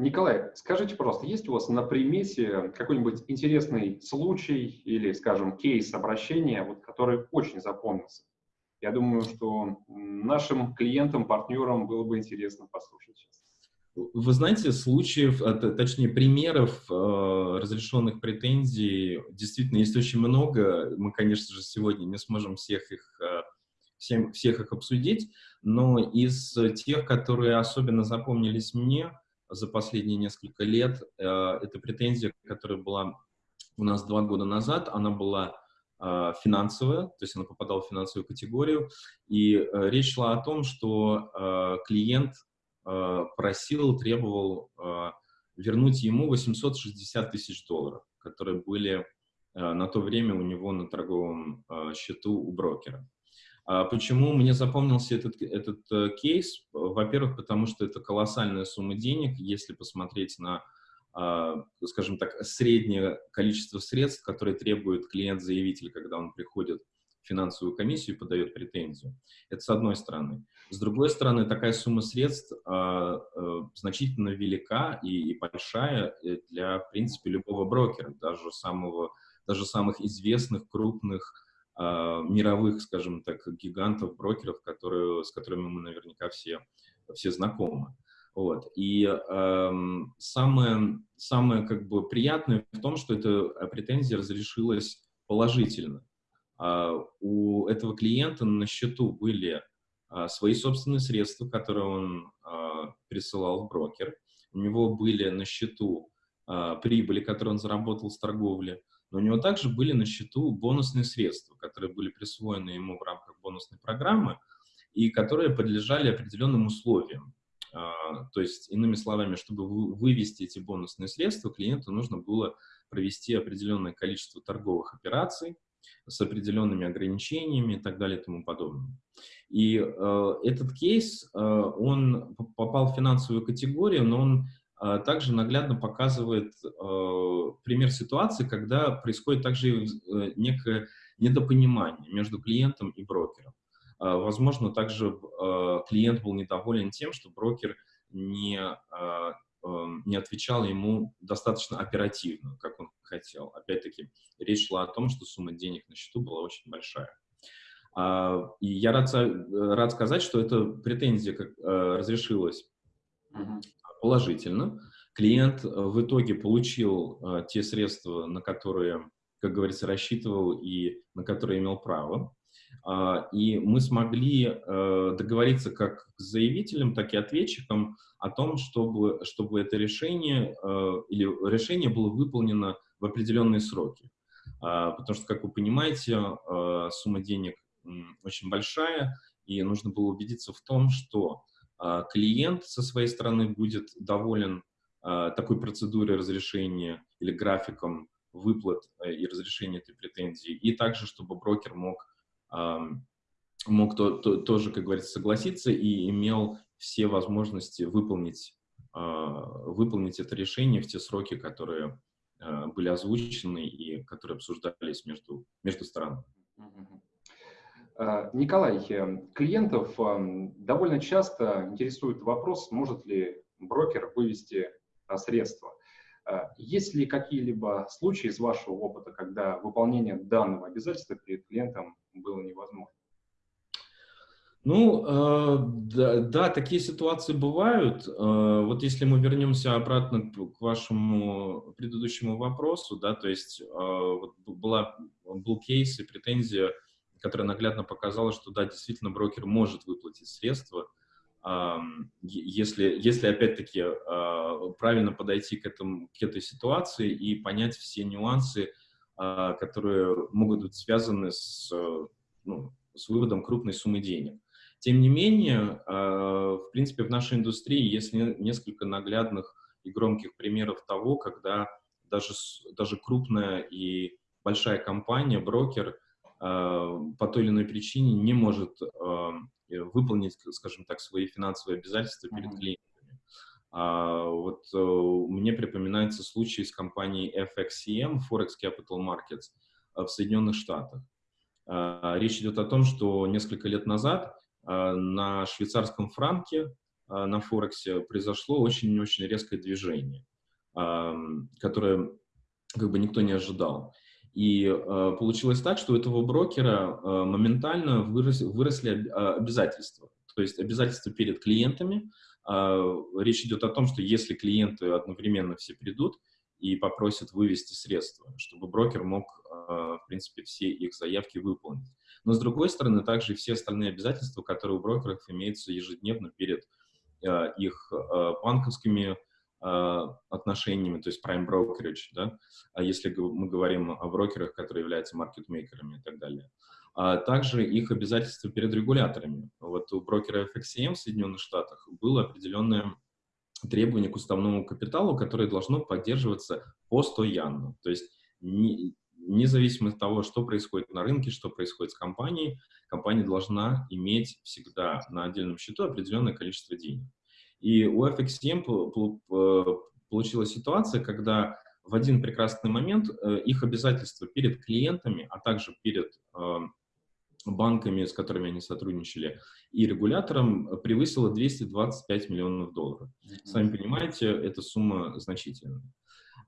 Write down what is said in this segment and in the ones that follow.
Николай, скажите, пожалуйста, есть у вас на примете какой-нибудь интересный случай или, скажем, кейс обращения, вот, который очень запомнился? Я думаю, что нашим клиентам, партнерам было бы интересно послушать. Вы знаете, случаев, а, точнее, примеров э, разрешенных претензий действительно есть очень много. Мы, конечно же, сегодня не сможем всех их, э, всем, всех их обсудить, но из тех, которые особенно запомнились мне за последние несколько лет, э, это претензия, которая была у нас два года назад, она была э, финансовая, то есть она попадала в финансовую категорию, и э, речь шла о том, что клиент просил, требовал вернуть ему 860 тысяч долларов, которые были на то время у него на торговом счету у брокера. А почему мне запомнился этот, этот кейс? Во-первых, потому что это колоссальная сумма денег, если посмотреть на, скажем так, среднее количество средств, которые требует клиент-заявитель, когда он приходит финансовую комиссию и подает претензию. Это с одной стороны. С другой стороны, такая сумма средств э, э, значительно велика и, и большая э, для, в принципе, любого брокера, даже, самого, даже самых известных, крупных, э, мировых, скажем так, гигантов, брокеров, которые, с которыми мы наверняка все, все знакомы. Вот. И э, самое, самое как бы приятное в том, что эта претензия разрешилась положительно. А, у этого клиента на счету были а, свои собственные средства, которые он а, присылал в брокер. У него были на счету прибыли, которые он заработал с торговли. Но у него также были на счету бонусные средства, которые были присвоены ему в рамках бонусной программы и которые подлежали определенным условиям. То есть, иными словами, чтобы вывести эти бонусные средства, клиенту нужно было провести определенное количество торговых операций, с определенными ограничениями и так далее и тому подобное. И э, этот кейс, э, он попал в финансовую категорию, но он также наглядно показывает э, пример ситуации, когда происходит также э, некое недопонимание между клиентом и брокером. Э, возможно, также э, клиент был недоволен тем, что брокер не э, Эм, не отвечал ему достаточно оперативно, как он хотел. Опять-таки, речь шла о том, что сумма денег на счету была очень большая. А, и я рад, рад сказать, что эта претензия как, э, разрешилась положительно. Клиент в итоге получил э, те средства, на которые, как говорится, рассчитывал и на которые имел право. А, и мы смогли э, договориться как с заявителем, так и ответчиком о том, чтобы, чтобы это решение э, или решение было выполнено в определенные сроки. А, потому что, как вы понимаете, э, сумма денег очень большая, и нужно было убедиться в том, что клиент со своей стороны будет доволен такой процедурой разрешения или графиком выплат и разрешения этой претензии, и также, чтобы брокер мог мог то, то, тоже, как говорится, согласиться и имел все возможности выполнить, а, выполнить это решение в те сроки, которые а, были озвучены и которые обсуждались между, между сторонами. А, Николай, э, клиентов довольно часто интересует вопрос, может ли брокер вывести средства. Есть ли какие-либо случаи из вашего опыта, когда выполнение данного обязательства перед клиентом было невозможно? Ну, э, да, да, такие ситуации бывают. Э, вот если мы вернемся обратно к вашему предыдущему вопросу, да, то есть э, была, был кейс и претензия, которая наглядно показала, что да, действительно брокер может выплатить средства, если, если опять-таки э, правильно подойти к, этому, к этой ситуации и понять все нюансы, э, которые могут быть связаны с, ну, с выводом крупной суммы денег. Тем не менее, а, в принципе, в нашей индустрии есть несколько наглядных и громких примеров того, когда даже, даже крупная и большая компания, брокер, а, по той или иной причине не может а, выполнить, скажем так, свои финансовые обязательства перед клиентами. Вот э, мне припоминается случай с компанией FXCM, Forex Capital Markets, в Соединенных Штатах. Речь идет о том, что несколько лет назад а, на швейцарском франке на Форексе произошло очень-очень резкое движение, которое как бы никто не ожидал. И э, получилось так, что у этого брокера э, моментально вырос, выросли обязательства. То есть обязательства перед клиентами. Э, речь идет о том, что если клиенты одновременно все придут и попросят вывести средства, чтобы брокер мог, э, в принципе, все их заявки выполнить. Но, с другой стороны, также все остальные обязательства, которые у брокеров имеются ежедневно перед э, их э, банковскими отношениями, то есть prime brokerage, да, а если мы говорим о брокерах, которые являются маркетмейкерами и так далее. А также их обязательства перед регуляторами. Вот у брокера FXCM в Соединенных Штатах было определенное требование к уставному капиталу, которое должно поддерживаться постоянно. То есть не, независимо от того, что происходит на рынке, что происходит с компанией, компания должна иметь всегда на отдельном счету определенное количество денег. И у FXM получилась ситуация, когда в один прекрасный момент э, их обязательства перед клиентами, а также перед э, банками, с которыми они сотрудничали, и регулятором превысило 225 миллионов долларов. Сами понимаете, эта сумма значительная.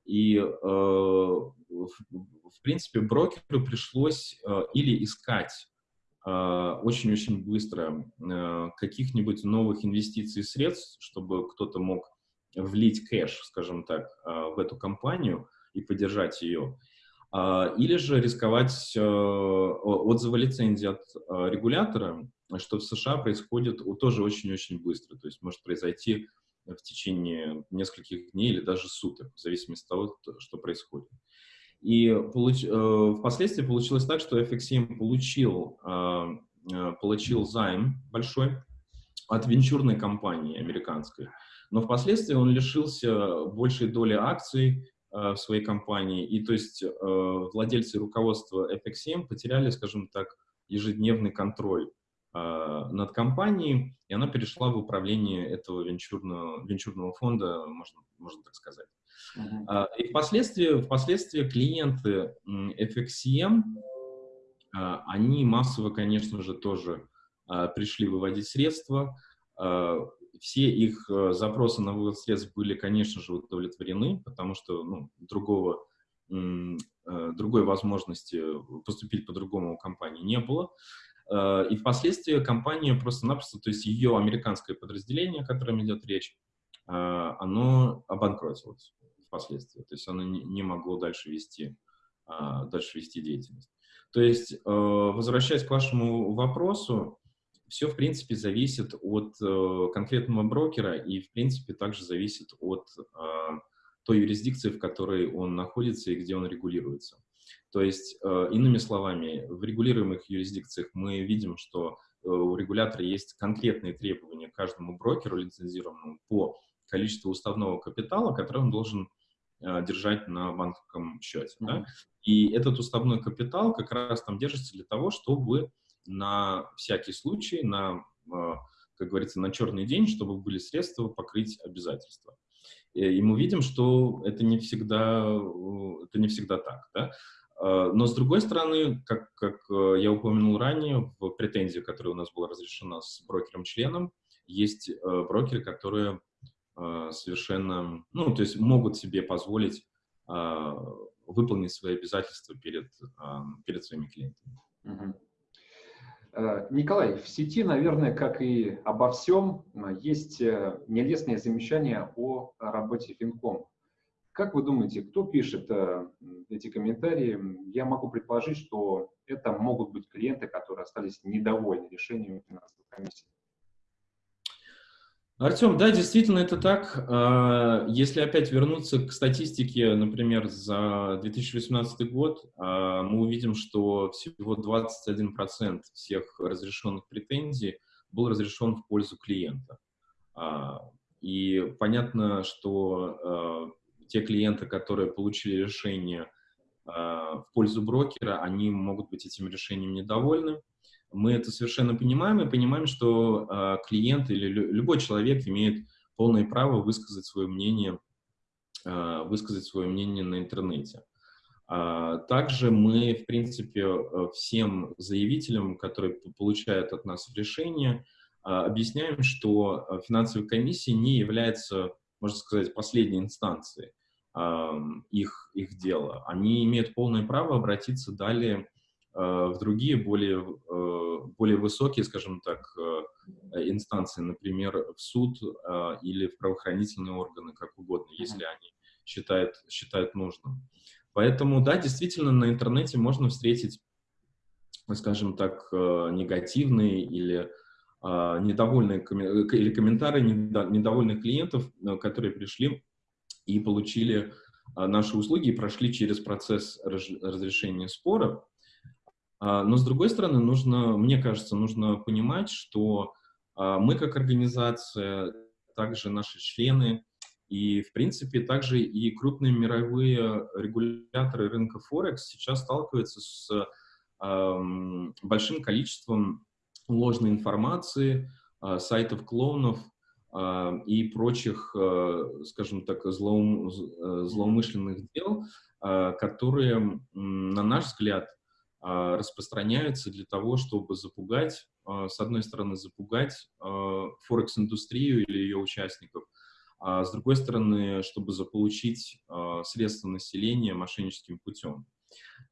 И, э, в принципе, брокеру пришлось или искать очень-очень быстро а, каких-нибудь новых инвестиций средств, чтобы кто-то мог влить кэш, скажем так, а, в эту компанию и поддержать ее. Или же рисковать отзывы лицензии от регулятора, что в США происходит тоже очень-очень быстро. То есть может произойти в течение нескольких дней или даже суток, в зависимости от того, что происходит. И получ, э, впоследствии получилось так, что FXM получил, э, э, получил займ большой от венчурной компании американской, но впоследствии он лишился большей доли акций в своей компании, и то есть владельцы и руководство FXM потеряли, скажем так, ежедневный контроль над компанией, и она перешла в управление этого венчурного, венчурного фонда, можно, можно так сказать. Uh-huh. И впоследствии, впоследствии клиенты FXCM, а, они массово, конечно же, тоже а, пришли выводить средства. Все их запросы на вывод средств были, конечно же, удовлетворены, потому что ну, другого, другой возможности поступить по-другому у компании не было. И впоследствии компания просто-напросто, то есть ее американское подразделение, о котором идет речь, оно обанкротилось впоследствии. То есть оно не, не могло дальше вести, а, дальше вести деятельность. То есть, э, возвращаясь к вашему вопросу, все, в принципе, зависит от э, конкретного брокера и, в принципе, также зависит от э, той юрисдикции, в которой он находится и где он регулируется. То есть, э, иными словами, в регулируемых юрисдикциях мы видим, что у регулятора есть конкретные требования к каждому брокеру лицензированному по количеству уставного капитала, который он должен держать на банковском счете. Mm -hmm. да? И этот уставной капитал как раз там держится для того, чтобы на всякий случай, на, э, как говорится, на черный день, чтобы были средства покрыть обязательства. И мы видим, что это не всегда, это не всегда так. Да? Но, с другой стороны, как, как я упомянул ранее, в претензии, которая у нас была разрешена с брокером-членом, есть брокеры, которые а, совершенно, ну, то есть могут себе позволить а, выполнить свои обязательства перед, а, перед своими клиентами. Угу. Николай, в сети, наверное, как и обо всем, есть э, нелестные замечания о работе Финком. Как вы думаете, кто пишет э, эти комментарии? Я могу предположить, что это могут быть клиенты, которые остались недовольны решением финансовой комиссии. Артем, да, действительно это так. А, если опять вернуться к статистике, например, за 2018 год, а, мы увидим, что всего 21% всех разрешенных претензий был разрешен в пользу клиента. А, и понятно, что те клиенты, которые получили решение в пользу брокера, они могут быть этим решением недовольны. Мы это совершенно понимаем и понимаем, что э, клиент или лю любой человек имеет полное право высказать свое мнение, э, высказать свое мнение на интернете. А, также мы, в принципе, всем заявителям, которые получают от нас решение, объясняем, что финансовая комиссия не является, можно сказать, последней инстанцией их, их дела. Они имеют полное право обратиться далее в другие, более, более высокие, скажем так, инстанции, например, в суд или в правоохранительные органы, как угодно, если они считают, считают нужным. Поэтому, да, действительно, на интернете можно встретить, скажем так, негативные или недовольные или комментарии недовольных клиентов, которые пришли и получили наши услуги и прошли через процесс разрешения спора. Но, с другой стороны, нужно, мне кажется, нужно понимать, что мы как организация, также наши члены и, в принципе, также и крупные мировые регуляторы рынка Форекс сейчас сталкиваются с большим количеством ложной информации, сайтов клоунов, а, и прочих, скажем так, злоум, злоумышленных дел, а, которые, на наш взгляд, а, распространяются для того, чтобы запугать, с одной стороны, запугать Форекс-индустрию или ее участников, а с другой стороны, чтобы заполучить средства населения мошенническим путем.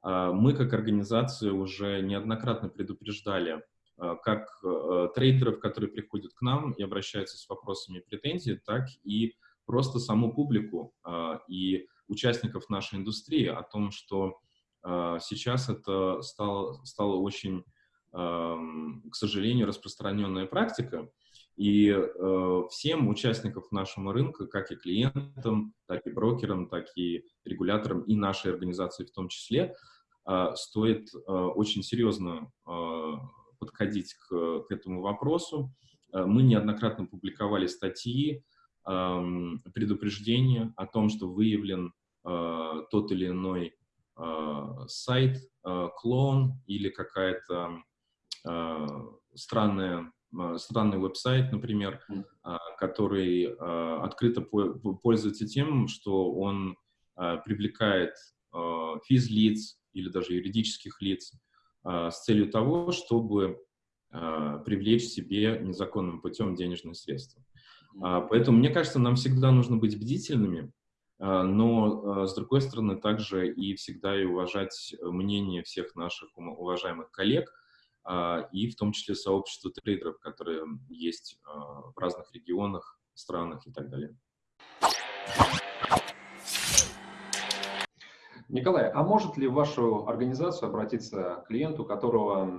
Мы, как организация, уже неоднократно предупреждали как трейдеров, которые приходят к нам и обращаются с вопросами и претензий, так и просто саму публику и участников нашей индустрии о том, что сейчас это стало, стало очень, к сожалению, распространенная практика, и всем участникам нашего рынка, как и клиентам, так и брокерам, так и регуляторам, и нашей организации в том числе, стоит очень серьезно подходить к, к этому вопросу. Э, мы неоднократно публиковали статьи, предупреждения о том, что выявлен э, тот или иной э, сайт, клон или какая-то странная странный веб-сайт, например, который открыто пользуется тем, что он привлекает физлиц или даже юридических лиц с целью того, чтобы привлечь себе незаконным путем денежные средства. А, поэтому, мне кажется, нам всегда нужно быть бдительными, но, с другой стороны, также и всегда и уважать мнение всех наших уважаемых коллег, и в том числе сообщества трейдеров, которые есть в разных регионах, странах и так далее. Николай, а может ли в вашу организацию обратиться клиент, у которого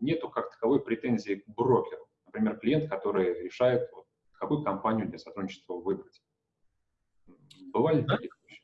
нету как таковой претензии к брокеру? Например, клиент, который решает, какую компанию для сотрудничества выбрать. Бывали да? такие случаи?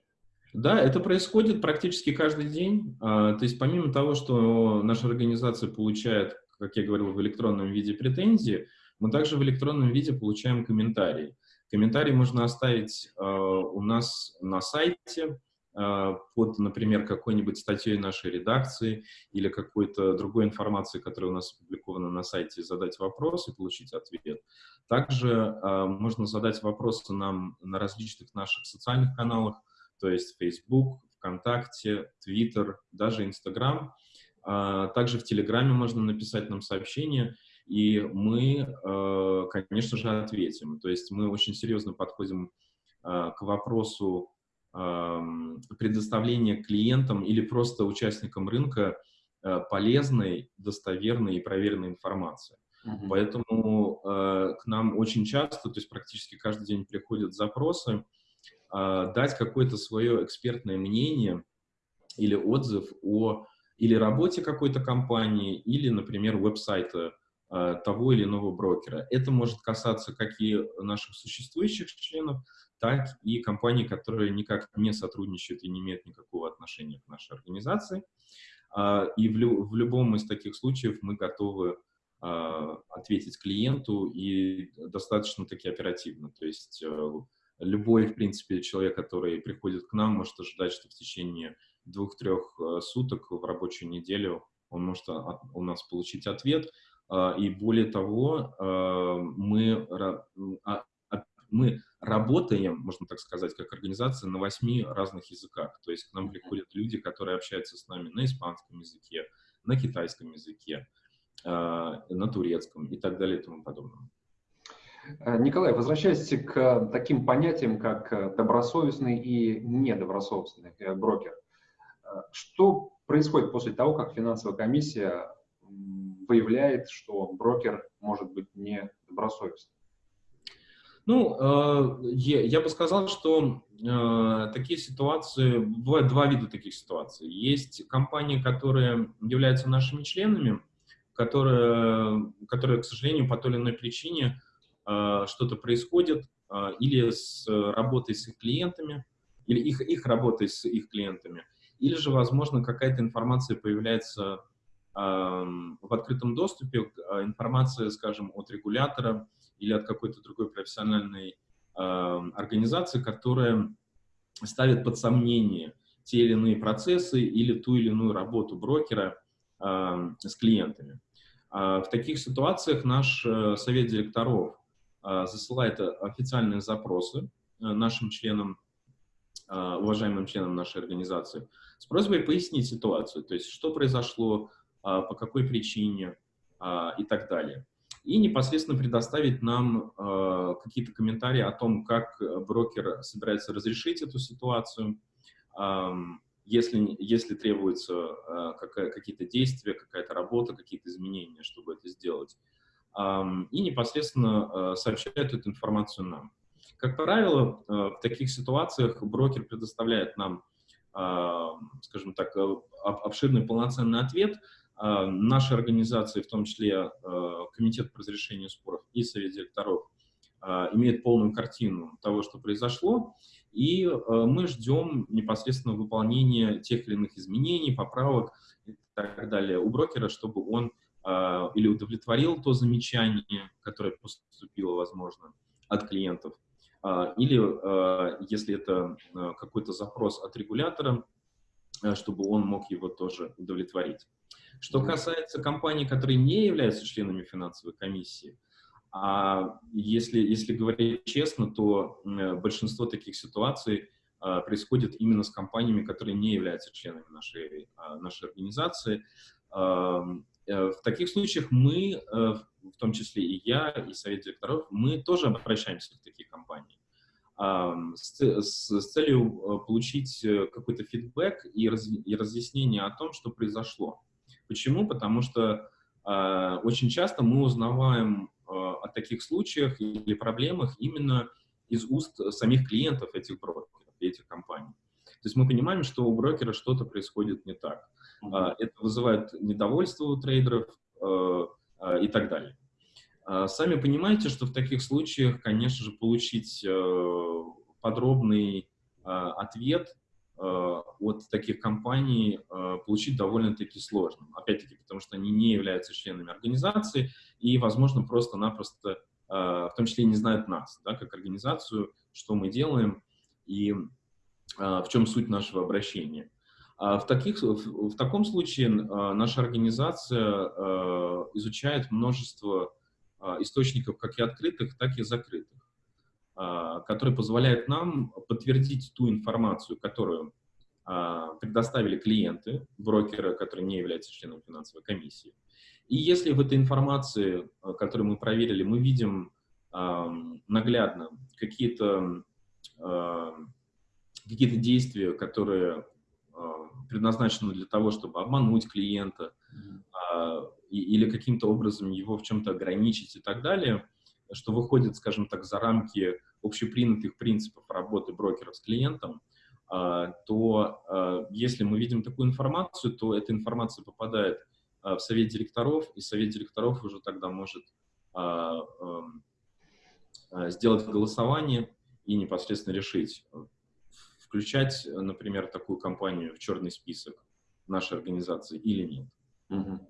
Да, это происходит практически каждый день. А, то есть помимо того, что наша организация получает, как я говорил, в электронном виде претензии, мы также в электронном виде получаем комментарии. Комментарии можно оставить а, у нас на сайте, под, например, какой-нибудь статьей нашей редакции или какой-то другой информации, которая у нас опубликована на сайте, задать вопрос и получить ответ. Также э, можно задать вопросы нам на различных наших социальных каналах, то есть Facebook, ВКонтакте, Twitter, даже Instagram. Э, также в Телеграме можно написать нам сообщение, и мы, э, конечно же, ответим. То есть мы очень серьезно подходим к вопросу предоставления клиентам или просто участникам рынка э, полезной, достоверной и проверенной информации. Uh -huh. Поэтому э, к нам очень часто, то есть практически каждый день приходят запросы, э, дать какое-то свое экспертное мнение или отзыв о или работе какой-то компании, или, например, веб-сайта э, того или иного брокера. Это может касаться как и наших существующих членов, так и компании, которые никак не сотрудничают и не имеют никакого отношения к нашей организации. А, и в, лю в любом из таких случаев мы готовы а, ответить клиенту и достаточно таки оперативно. То есть э, любой, в принципе, человек, который приходит к нам, может ожидать, что в течение двух-трех э, суток в рабочую неделю он может у нас получить ответ. А, и более того, э, мы мы работаем, можно так сказать, как организация на восьми разных языках. То есть к нам приходят люди, которые общаются с нами на испанском языке, на китайском языке, а, на турецком и так далее и тому подобное. Николай, возвращаясь к таким понятиям, как добросовестный и недобросовестный брокер. Что происходит после того, как финансовая комиссия выявляет, что брокер может быть недобросовестным? Ну, э, я бы сказал, что э, такие ситуации, бывают два вида таких ситуаций. Есть компании, которые являются нашими членами, которые, которые к сожалению, по той или иной причине э, что-то происходит, или с работой с их клиентами, или их, их работой с их клиентами, или же, возможно, какая-то информация появляется в открытом доступе, информация, скажем, от регулятора, или от какой-то другой профессиональной э, организации, которая ставит под сомнение те или иные процессы или ту или иную работу брокера э, с клиентами. Э, в таких ситуациях наш э, совет директоров э, засылает официальные запросы э, нашим членам, э, уважаемым членам нашей организации, с просьбой пояснить ситуацию, то есть что произошло, э, по какой причине э, и так далее и непосредственно предоставить нам э, какие-то комментарии о том, как брокер собирается разрешить эту ситуацию, э, если, если требуются э, какие-то действия, какая-то работа, какие-то изменения, чтобы это сделать. Э, и непосредственно э, сообщает эту информацию нам. Как правило, э, в таких ситуациях брокер предоставляет нам, э, скажем так, э, обширный полноценный ответ – наши организации, в том числе а, Комитет по разрешению споров и Совет директоров, а, имеют полную картину того, что произошло, и мы ждем непосредственно выполнения тех или иных изменений, поправок и так далее у брокера, чтобы он или удовлетворил то замечание, которое поступило, возможно, от клиентов, или, если это какой-то запрос от регулятора, чтобы он мог его тоже удовлетворить. Что касается компаний, которые не являются членами финансовой комиссии, а если, если говорить честно, то большинство таких ситуаций а, происходит именно с компаниями, которые не являются членами нашей, нашей организации. А, э, в таких случаях мы, э, в том числе и я, и совет директоров, мы тоже обращаемся в такие компании с, с целью э, получить какой-то фидбэк и, раз, и разъяснение о том, что произошло. Почему? Потому что э, очень часто мы узнаваем э, о таких случаях или проблемах именно из уст самих клиентов этих брокеров, этих компаний. То есть мы понимаем, что у брокера что-то происходит не так. Э, это вызывает недовольство у трейдеров э, э, и так далее. Э, сами понимаете, что в таких случаях, конечно же, получить э, подробный э, ответ Э, от таких компаний э, получить довольно-таки сложно. Опять-таки, потому что они не являются членами организации и, возможно, просто-напросто, в том числе, не знают нас, да, как организацию, что мы делаем и в чем суть нашего обращения. А в, таких, в таком случае наша организация изучает множество источников как и открытых, так и закрытых. А, который позволяет нам подтвердить ту информацию, которую а, предоставили клиенты, брокеры, которые не являются членом финансовой комиссии. И если в этой информации, а, которую мы проверили, мы видим наглядно какие-то какие действия, которые предназначены для того, чтобы обмануть клиента или каким-то образом его в чем-то ограничить и так далее, что выходит, скажем так, за рамки общепринятых принципов работы брокеров с клиентом, а, то а, если мы видим такую информацию, то эта информация попадает а, в совет директоров, и совет директоров уже тогда может эм, сделать голосование и непосредственно решить, включать, например, такую компанию в черный список нашей организации или нет. Угу.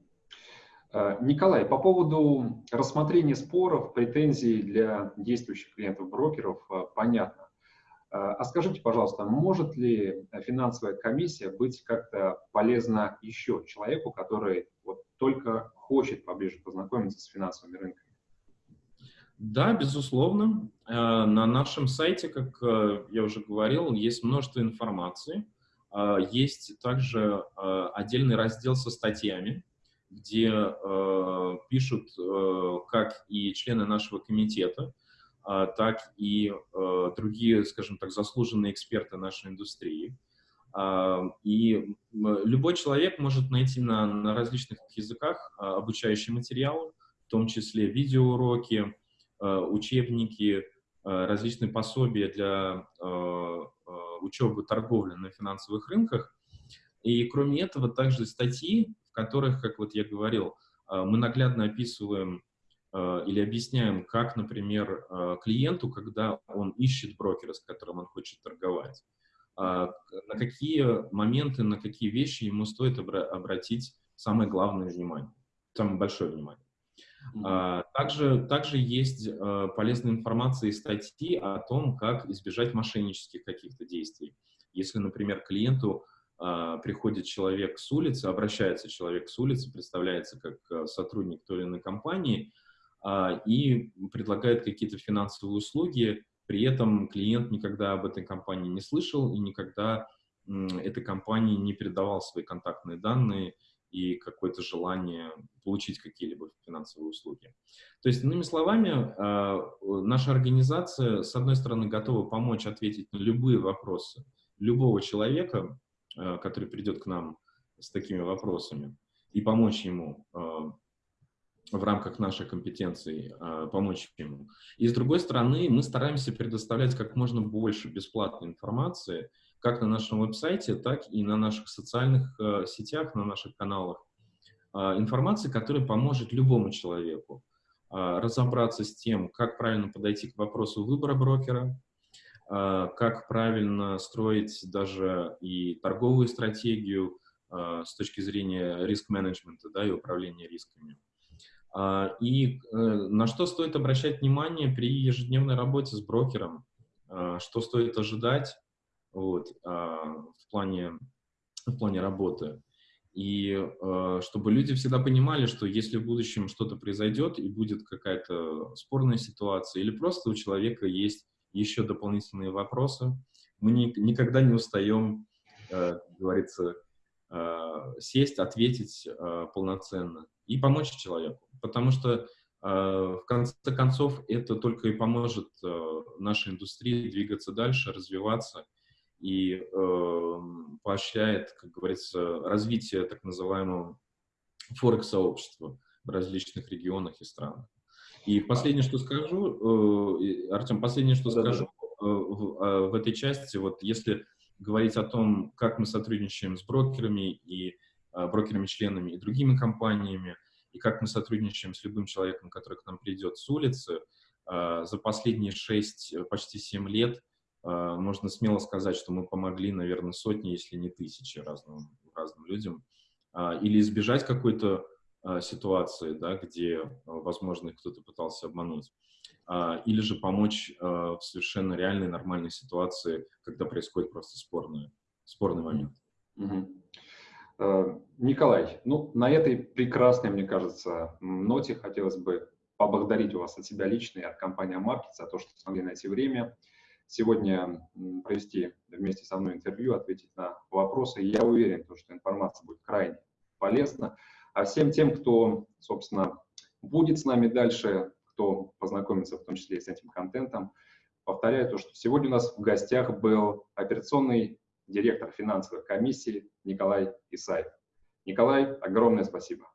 Э, Николай, по поводу рассмотрения споров, претензий для действующих клиентов-брокеров, э, понятно. Э, а скажите, пожалуйста, может ли финансовая комиссия быть как-то полезна еще человеку, который вот только хочет поближе познакомиться с финансовыми рынками? Да, безусловно. На нашем сайте, как я уже говорил, есть множество информации. Есть также отдельный раздел со статьями, где э, пишут э, как и члены нашего комитета, э, так и э, другие, скажем так, заслуженные эксперты нашей индустрии. Э, и любой человек может найти на, на различных языках э, обучающие материалы, в том числе видеоуроки, э, учебники, э, различные пособия для э, э, учебы торговли на финансовых рынках. И кроме этого, также статьи, в которых, как вот я говорил, э, мы наглядно описываем э, или объясняем, как, например, э, клиенту, когда он ищет брокера, с которым он хочет торговать, на какие моменты, на какие вещи ему стоит обратить самое главное внимание, самое большое внимание. -hmm. Также, также есть полезная информация и статьи о том, как избежать мошеннических каких-то действий. Если, например, клиенту а, приходит человек с улицы, обращается человек с улицы, представляется как а, сотрудник той или иной компании а, и предлагает какие-то финансовые услуги, при этом клиент никогда об этой компании не слышал и никогда этой компании не передавал свои контактные данные и какое-то желание получить какие-либо финансовые услуги. То есть, иными словами, наша организация, с одной стороны, готова помочь ответить на любые вопросы любого человека, Э, который придет к нам с такими вопросами, и помочь ему э, в рамках нашей компетенции, помочь ему. И с другой стороны, мы стараемся предоставлять как можно больше бесплатной информации, как на нашем веб-сайте, так и на наших социальных сетях, на наших каналах. Информации, которая поможет любому человеку разобраться с тем, как правильно подойти к вопросу выбора брокера, а, как правильно строить даже и торговую стратегию а, с точки зрения риск-менеджмента да, и управления рисками. А, и э, на что стоит обращать внимание при ежедневной работе с брокером, что стоит ожидать вот, в, плане, в плане работы. И чтобы люди всегда понимали, что если в будущем что-то произойдет и будет какая-то спорная ситуация, или просто у человека есть еще дополнительные вопросы. Мы ни, никогда не устаем, э, говорится, э, сесть, ответить полноценно и помочь человеку. Потому что, в конце концов, это только и поможет э, нашей индустрии двигаться дальше, развиваться и э, поощряет, как говорится, развитие так называемого форекс-сообщества в различных регионах и странах. И последнее, что скажу, э, Артем, последнее, что да, скажу да. В, э, в этой части, вот если говорить о том, как мы сотрудничаем с брокерами и э, брокерами-членами и другими компаниями, и как мы сотрудничаем с любым человеком, который к нам придет с улицы, за последние 6, почти 7 лет можно смело сказать, что мы помогли, наверное, сотни, если не тысячи разным, разным людям, или избежать какой-то а, ситуации, да, где, а, возможно, кто-то пытался обмануть, а, или же помочь в совершенно реальной, нормальной ситуации, когда происходит просто спорный, спорный момент. Угу. Николай, ну, на этой прекрасной, мне кажется, ноте хотелось бы поблагодарить вас от себя лично и от компании Market за то, что смогли найти время сегодня провести вместе со мной интервью, ответить на вопросы. Я уверен, что информация будет крайне полезна. А всем тем, кто, собственно, будет с нами дальше, кто познакомится в том числе и с этим контентом, повторяю то, что сегодня у нас в гостях был операционный директор финансовой комиссии Николай Исаев. Николай, огромное спасибо.